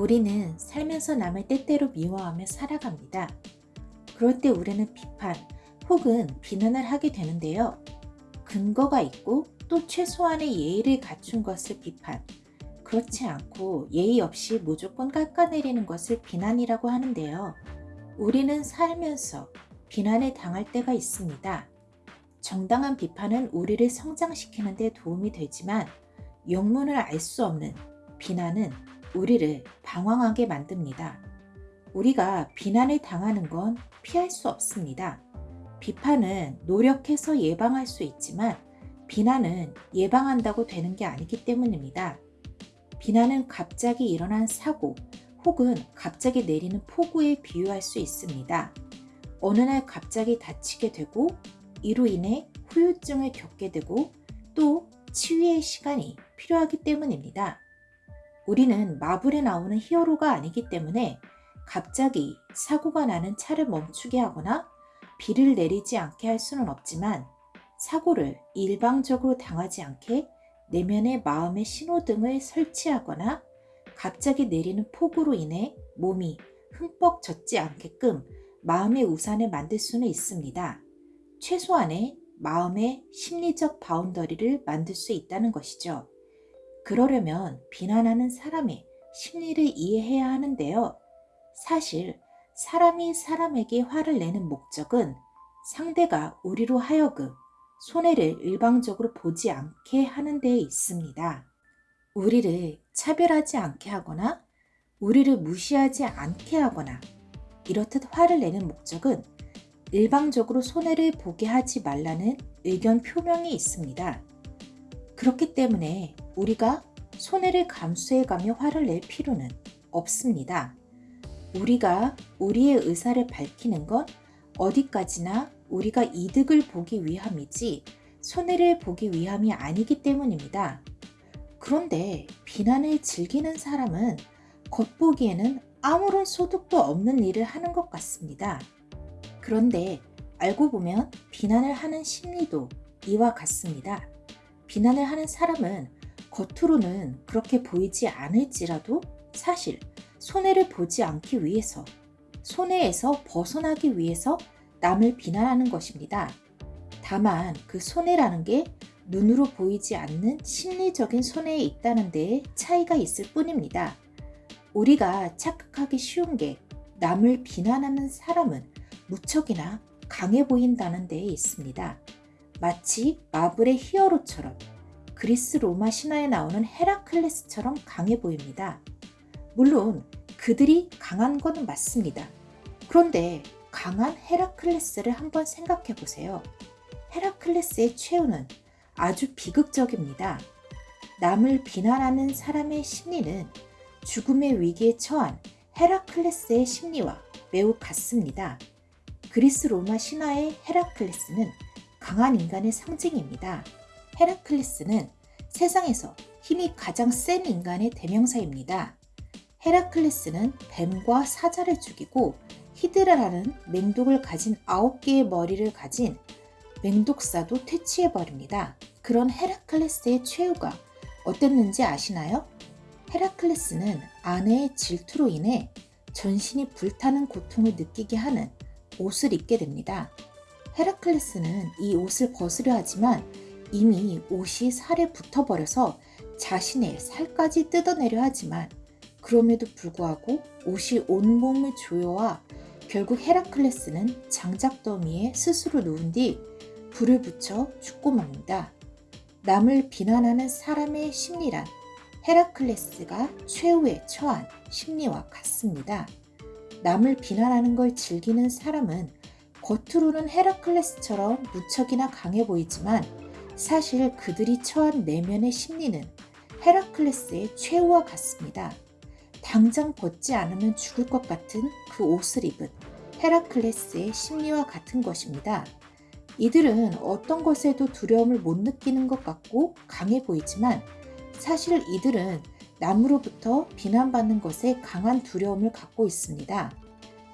우리는 살면서 남을 때때로 미워하며 살아갑니다. 그럴 때 우리는 비판 혹은 비난을 하게 되는데요. 근거가 있고 또 최소한의 예의를 갖춘 것을 비판, 그렇지 않고 예의 없이 무조건 깎아내리는 것을 비난이라고 하는데요. 우리는 살면서 비난에 당할 때가 있습니다. 정당한 비판은 우리를 성장시키는 데 도움이 되지만 영문을 알 수 없는 비난은 우리를 방황하게 만듭니다. 우리가 비난을 당하는 건 피할 수 없습니다. 비판은 노력해서 예방할 수 있지만 비난은 예방한다고 되는 게 아니기 때문입니다. 비난은 갑자기 일어난 사고 혹은 갑자기 내리는 폭우에 비유할 수 있습니다. 어느 날 갑자기 다치게 되고 이로 인해 후유증을 겪게 되고 또 치유의 시간이 필요하기 때문입니다. 우리는 마블에 나오는 히어로가 아니기 때문에 갑자기 사고가 나는 차를 멈추게 하거나 비를 내리지 않게 할 수는 없지만 사고를 일방적으로 당하지 않게 내면의 마음의 신호등을 설치하거나 갑자기 내리는 폭우로 인해 몸이 흠뻑 젖지 않게끔 마음의 우산을 만들 수는 있습니다. 최소한의 마음의 심리적 바운더리를 만들 수 있다는 것이죠. 그러려면 비난하는 사람의 심리를 이해해야 하는데요. 사실 사람이 사람에게 화를 내는 목적은 상대가 우리로 하여금 손해를 일방적으로 보지 않게 하는 데 있습니다. 우리를 차별하지 않게 하거나 우리를 무시하지 않게 하거나 이렇듯 화를 내는 목적은 일방적으로 손해를 보게 하지 말라는 의견 표명이 있습니다. 그렇기 때문에 우리가 손해를 감수해가며 화를 낼 필요는 없습니다. 우리가 우리의 의사를 밝히는 건 어디까지나 우리가 이득을 보기 위함이지 손해를 보기 위함이 아니기 때문입니다. 그런데 비난을 즐기는 사람은 겉보기에는 아무런 소득도 없는 일을 하는 것 같습니다. 그런데 알고 보면 비난을 하는 심리도 이와 같습니다. 비난을 하는 사람은 겉으로는 그렇게 보이지 않을지라도 사실 손해를 보지 않기 위해서 손해에서 벗어나기 위해서 남을 비난하는 것입니다. 다만 그 손해라는 게 눈으로 보이지 않는 심리적인 손해에 있다는 데에 차이가 있을 뿐입니다. 우리가 착각하기 쉬운 게 남을 비난하는 사람은 무척이나 강해 보인다는 데에 있습니다. 마치 마블의 히어로처럼 그리스 로마 신화에 나오는 헤라클레스처럼 강해 보입니다. 물론 그들이 강한 것은 맞습니다. 그런데 강한 헤라클레스를 한번 생각해 보세요. 헤라클레스의 최후는 아주 비극적입니다. 남을 비난하는 사람의 심리는 죽음의 위기에 처한 헤라클레스의 심리와 매우 같습니다. 그리스 로마 신화의 헤라클레스는 강한 인간의 상징입니다. 헤라클레스는 세상에서 힘이 가장 센 인간의 대명사입니다. 헤라클레스는 뱀과 사자를 죽이고 히드라라는 맹독을 가진 아홉 개의 머리를 가진 맹독사도 퇴치해버립니다. 그런 헤라클레스의 최후가 어땠는지 아시나요? 헤라클레스는 아내의 질투로 인해 전신이 불타는 고통을 느끼게 하는 옷을 입게 됩니다. 헤라클레스는 이 옷을 벗으려 하지만 이미 옷이 살에 붙어버려서 자신의 살까지 뜯어내려 하지만 그럼에도 불구하고 옷이 온몸을 조여와 결국 헤라클레스는 장작 더미에 스스로 누운 뒤 불을 붙여 죽고 맙니다. 남을 비난하는 사람의 심리란 헤라클레스가 최후에 처한 심리와 같습니다. 남을 비난하는 걸 즐기는 사람은 겉으로는 헤라클레스처럼 무척이나 강해 보이지만 사실 그들이 처한 내면의 심리는 헤라클레스의 최후와 같습니다. 당장 벗지 않으면 죽을 것 같은 그 옷을 입은 헤라클레스의 심리와 같은 것입니다. 이들은 어떤 것에도 두려움을 못 느끼는 것 같고 강해 보이지만 사실 이들은 남으로부터 비난받는 것에 강한 두려움을 갖고 있습니다.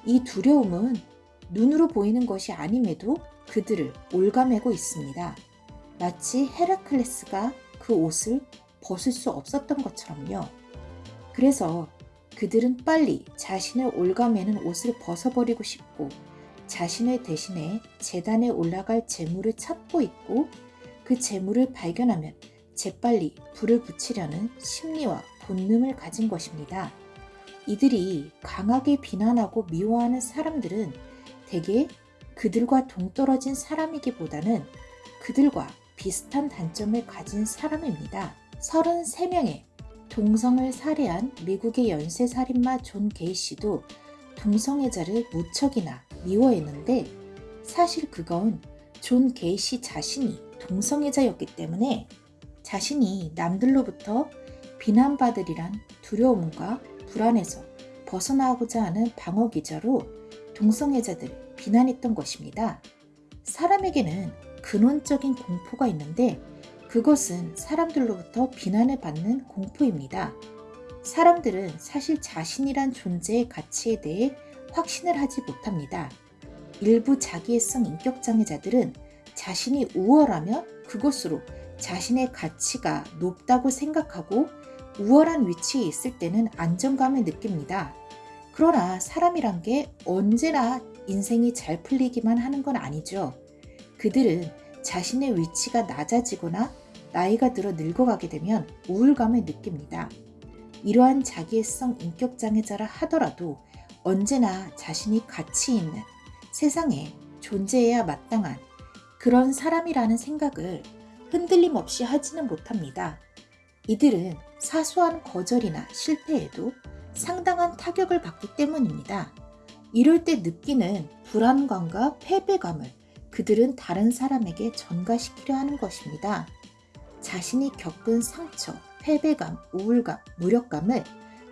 이 두려움은 눈으로 보이는 것이 아님에도 그들을 올가매고 있습니다. 마치 헤라클레스가 그 옷을 벗을 수 없었던 것처럼요. 그래서 그들은 빨리 자신을 올가매는 옷을 벗어버리고 싶고 자신을 대신해 재단에 올라갈 재물을 찾고 있고 그 재물을 발견하면 재빨리 불을 붙이려는 심리와 본능을 가진 것입니다. 이들이 강하게 비난하고 미워하는 사람들은 대개 그들과 동떨어진 사람이기보다는 그들과 비슷한 단점을 가진 사람입니다. 33명의 동성을 살해한 미국의 연쇄살인마 존 게이시도 동성애자를 무척이나 미워했는데 사실 그건 존 게이시 자신이 동성애자였기 때문에 자신이 남들로부터 비난받으리란 두려움과 불안에서 벗어나고자 하는 방어 기자로 동성애자들을 비난했던 것입니다. 사람에게는 근원적인 공포가 있는데 그것은 사람들로부터 비난을 받는 공포입니다. 사람들은 사실 자신이란 존재의 가치에 대해 확신을 하지 못합니다. 일부 자기애성 인격장애자들은 자신이 우월하면 그것으로 자신의 가치가 높다고 생각하고 우월한 위치에 있을 때는 안정감을 느낍니다. 그러나 사람이란 게 언제나 인생이 잘 풀리기만 하는 건 아니죠. 그들은 자신의 위치가 낮아지거나 나이가 들어 늙어가게 되면 우울감을 느낍니다. 이러한 자기애성 인격장애자라 하더라도 언제나 자신이 가치 있는 세상에 존재해야 마땅한 그런 사람이라는 생각을 흔들림 없이 하지는 못합니다. 이들은 사소한 거절이나 실패에도 상당한 타격을 받기 때문입니다. 이럴 때 느끼는 불안감과 패배감을 그들은 다른 사람에게 전가시키려 하는 것입니다. 자신이 겪은 상처, 패배감, 우울감, 무력감을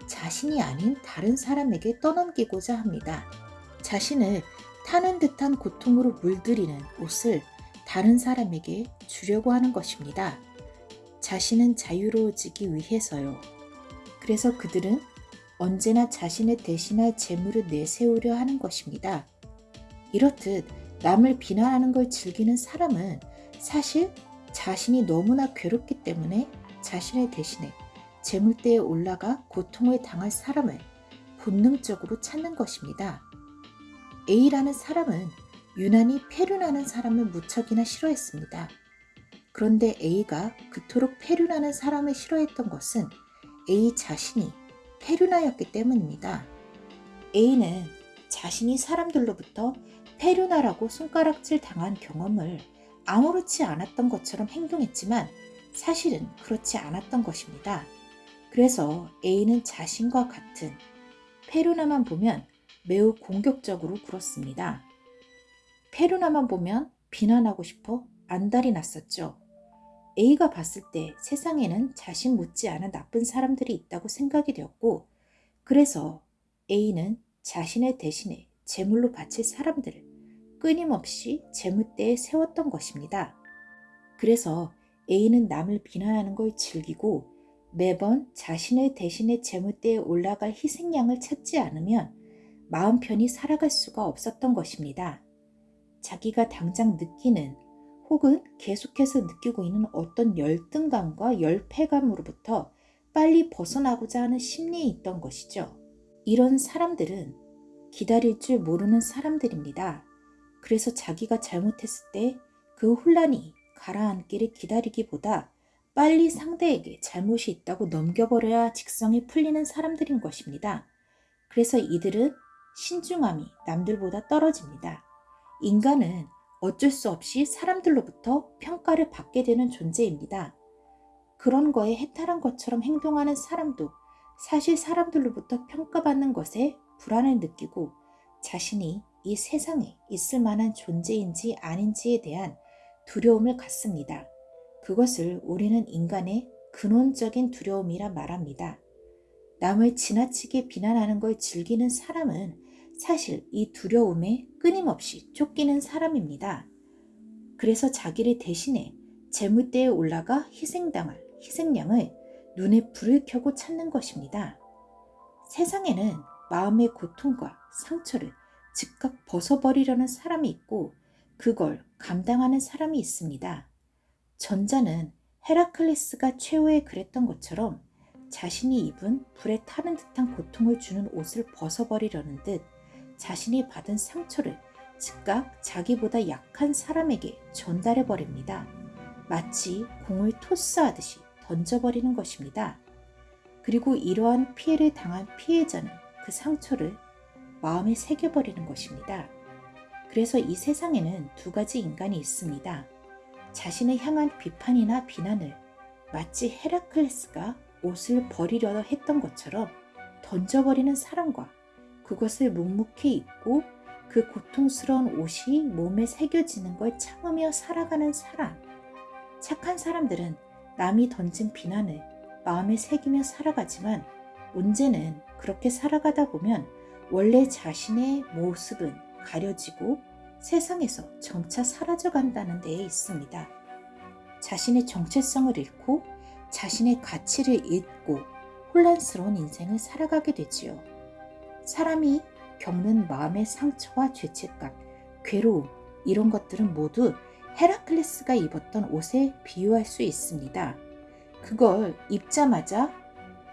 자신이 아닌 다른 사람에게 떠넘기고자 합니다. 자신을 타는 듯한 고통으로 물들이는 옷을 다른 사람에게 주려고 하는 것입니다. 자신은 자유로워지기 위해서요. 그래서 그들은 언제나 자신을 대신할 재물을 내세우려 하는 것입니다. 이렇듯 남을 비난하는 걸 즐기는 사람은 사실 자신이 너무나 괴롭기 때문에 자신을 대신해 재물대에 올라가 고통을 당할 사람을 본능적으로 찾는 것입니다. A라는 사람은 유난히 폐륜하는 사람을 무척이나 싫어했습니다. 그런데 A가 그토록 폐륜하는 사람을 싫어했던 것은 A 자신이 폐륜하였기 때문입니다. A는 자신이 사람들로부터 폐륜하라고 손가락질 당한 경험을 아무렇지 않았던 것처럼 행동했지만 사실은 그렇지 않았던 것입니다. 그래서 A는 자신과 같은 페루나만 보면 매우 공격적으로 굴었습니다. 페루나만 보면 비난하고 싶어 안달이 났었죠. A가 봤을 때 세상에는 자신 못지않은 나쁜 사람들이 있다고 생각이 되었고 그래서 A는 자신의 대신에 제물로 바칠 사람들을 끊임없이 재물대에 세웠던 것입니다. 그래서 A는 남을 비난하는 걸 즐기고 매번 자신의 대신에 재물대에 올라갈 희생양을 찾지 않으면 마음 편히 살아갈 수가 없었던 것입니다. 자기가 당장 느끼는 혹은 계속해서 느끼고 있는 어떤 열등감과 열패감으로부터 빨리 벗어나고자 하는 심리에 있던 것이죠. 이런 사람들은 기다릴 줄 모르는 사람들입니다. 그래서 자기가 잘못했을 때 그 혼란이 가라앉기를 기다리기보다 빨리 상대에게 잘못이 있다고 넘겨버려야 직성이 풀리는 사람들인 것입니다. 그래서 이들은 신중함이 남들보다 떨어집니다. 인간은 어쩔 수 없이 사람들로부터 평가를 받게 되는 존재입니다. 그런 거에 해탈한 것처럼 행동하는 사람도 사실 사람들로부터 평가받는 것에 불안을 느끼고 자신이 이 세상에 있을 만한 존재인지 아닌지에 대한 두려움을 갖습니다. 그것을 우리는 인간의 근원적인 두려움이라 말합니다. 남을 지나치게 비난하는 걸 즐기는 사람은 사실 이 두려움에 끊임없이 쫓기는 사람입니다. 그래서 자기를 대신해 재물대에 올라가 희생당할 희생양을 눈에 불을 켜고 찾는 것입니다. 세상에는 마음의 고통과 상처를 즉각 벗어버리려는 사람이 있고 그걸 감당하는 사람이 있습니다. 전자는 헤라클레스가 최후에 그랬던 것처럼 자신이 입은 불에 타는 듯한 고통을 주는 옷을 벗어버리려는 듯 자신이 받은 상처를 즉각 자기보다 약한 사람에게 전달해 버립니다. 마치 공을 토스하듯이 던져버리는 것입니다. 그리고 이러한 피해를 당한 피해자는 그 상처를 마음에 새겨버리는 것입니다. 그래서 이 세상에는 두 가지 인간이 있습니다. 자신을 향한 비판이나 비난을 마치 헤라클레스가 옷을 버리려 했던 것처럼 던져버리는 사람과 그것을 묵묵히 입고 그 고통스러운 옷이 몸에 새겨지는 걸 참으며 살아가는 사람. 착한 사람들은 남이 던진 비난을 마음에 새기며 살아가지만 문제는 그렇게 살아가다 보면 원래 자신의 모습은 가려지고 세상에서 점차 사라져 간다는 데에 있습니다. 자신의 정체성을 잃고 자신의 가치를 잃고 혼란스러운 인생을 살아가게 되지요. 사람이 겪는 마음의 상처와 죄책감, 괴로움, 이런 것들은 모두 헤라클레스가 입었던 옷에 비유할 수 있습니다. 그걸 입자마자,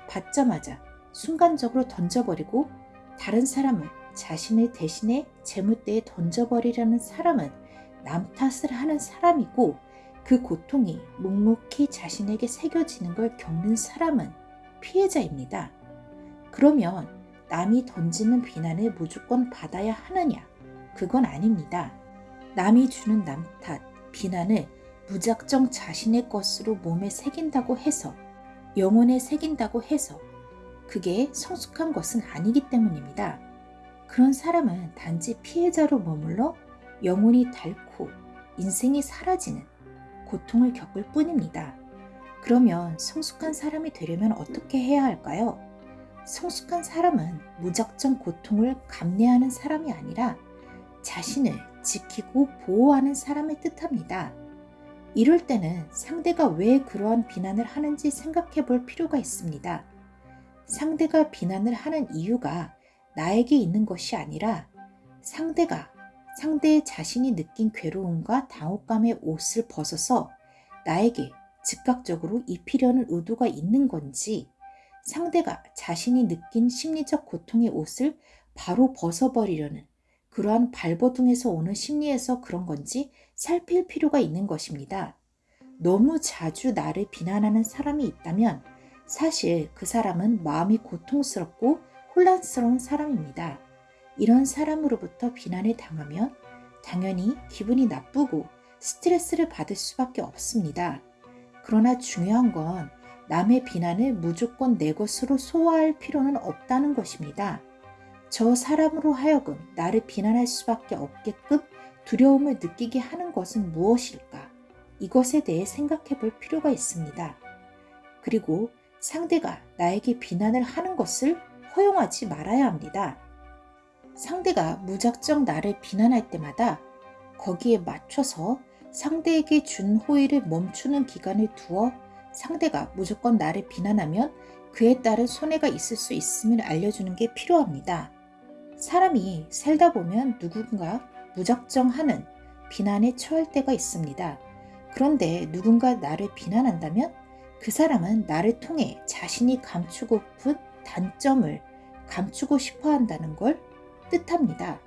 받자마자 순간적으로 던져버리고 다른 사람을 자신을 대신해 재물대에 던져버리려는 사람은 남 탓을 하는 사람이고 그 고통이 묵묵히 자신에게 새겨지는 걸 겪는 사람은 피해자입니다. 그러면 남이 던지는 비난을 무조건 받아야 하느냐? 그건 아닙니다. 남이 주는 남 탓, 비난을 무작정 자신의 것으로 몸에 새긴다고 해서 영혼에 새긴다고 해서 그게 성숙한 것은 아니기 때문입니다. 그런 사람은 단지 피해자로 머물러 영혼이 닳고 인생이 사라지는 고통을 겪을 뿐입니다. 그러면 성숙한 사람이 되려면 어떻게 해야 할까요? 성숙한 사람은 무작정 고통을 감내하는 사람이 아니라 자신을 지키고 보호하는 사람을 뜻합니다. 이럴 때는 상대가 왜 그러한 비난을 하는지 생각해 볼 필요가 있습니다. 상대가 비난을 하는 이유가 나에게 있는 것이 아니라 상대가 상대의 자신이 느낀 괴로움과 당혹감의 옷을 벗어서 나에게 즉각적으로 입히려는 의도가 있는 건지 상대가 자신이 느낀 심리적 고통의 옷을 바로 벗어버리려는 그러한 발버둥에서 오는 심리에서 그런 건지 살필 필요가 있는 것입니다. 너무 자주 나를 비난하는 사람이 있다면 사실 그 사람은 마음이 고통스럽고 혼란스러운 사람입니다. 이런 사람으로부터 비난을 당하면 당연히 기분이 나쁘고 스트레스를 받을 수밖에 없습니다. 그러나 중요한 건 남의 비난을 무조건 내 것으로 소화할 필요는 없다는 것입니다. 저 사람으로 하여금 나를 비난할 수밖에 없게끔 두려움을 느끼게 하는 것은 무엇일까? 이것에 대해 생각해 볼 필요가 있습니다. 그리고 상대가 나에게 비난을 하는 것을 허용하지 말아야 합니다. 상대가 무작정 나를 비난할 때마다 거기에 맞춰서 상대에게 준 호의를 멈추는 기간을 두어 상대가 무조건 나를 비난하면 그에 따른 손해가 있을 수 있음을 알려주는 게 필요합니다. 사람이 살다 보면 누군가 무작정 하는 비난에 처할 때가 있습니다. 그런데 누군가 나를 비난한다면 그 사람은 나를 통해 자신이 감추고픈 단점을 감추고 싶어 한다는 걸 뜻합니다.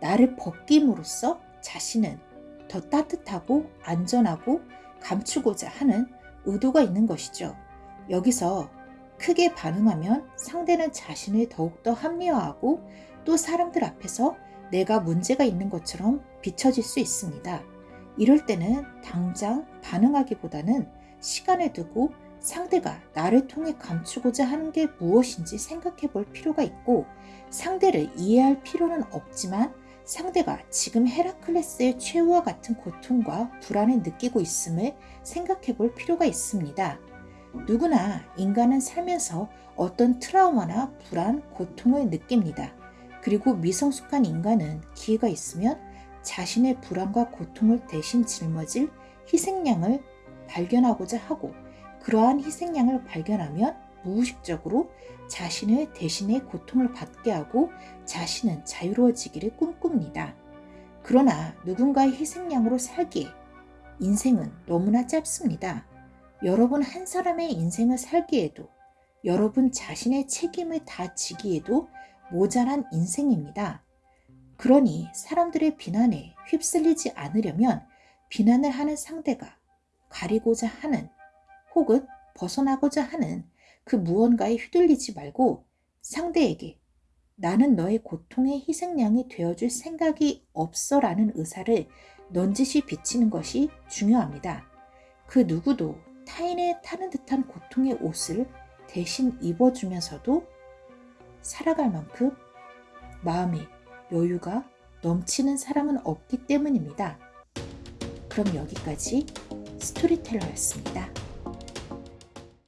나를 벗김으로써 자신은 더 따뜻하고 안전하고 감추고자 하는 의도가 있는 것이죠. 여기서 크게 반응하면 상대는 자신을 더욱더 합리화하고 또 사람들 앞에서 내가 문제가 있는 것처럼 비춰질 수 있습니다. 이럴 때는 당장 반응하기보다는 시간을 두고 상대가 나를 통해 감추고자 하는 게 무엇인지 생각해 볼 필요가 있고 상대를 이해할 필요는 없지만 상대가 지금 헤라클레스의 최후와 같은 고통과 불안을 느끼고 있음을 생각해 볼 필요가 있습니다. 누구나 인간은 살면서 어떤 트라우마나 불안, 고통을 느낍니다. 그리고 미성숙한 인간은 기회가 있으면 자신의 불안과 고통을 대신 짊어질 희생양을 발견하고자 하고 그러한 희생양을 발견하면 무의식적으로 자신을 대신에 고통을 받게 하고 자신은 자유로워지기를 꿈꿉니다. 그러나 누군가의 희생양으로 살기에 인생은 너무나 짧습니다. 여러분 한 사람의 인생을 살기에도 여러분 자신의 책임을 다 지기에도 모자란 인생입니다. 그러니 사람들의 비난에 휩쓸리지 않으려면 비난을 하는 상대가 가리고자 하는 혹은 벗어나고자 하는 그 무언가에 휘둘리지 말고 상대에게 나는 너의 고통의 희생양이 되어줄 생각이 없어 라는 의사를 넌지시 비치는 것이 중요합니다. 그 누구도 타인의 타는 듯한 고통의 옷을 대신 입어주면서도 살아갈 만큼 마음에 여유가 넘치는 사람은 없기 때문입니다. 그럼 여기까지 스토리텔러였습니다.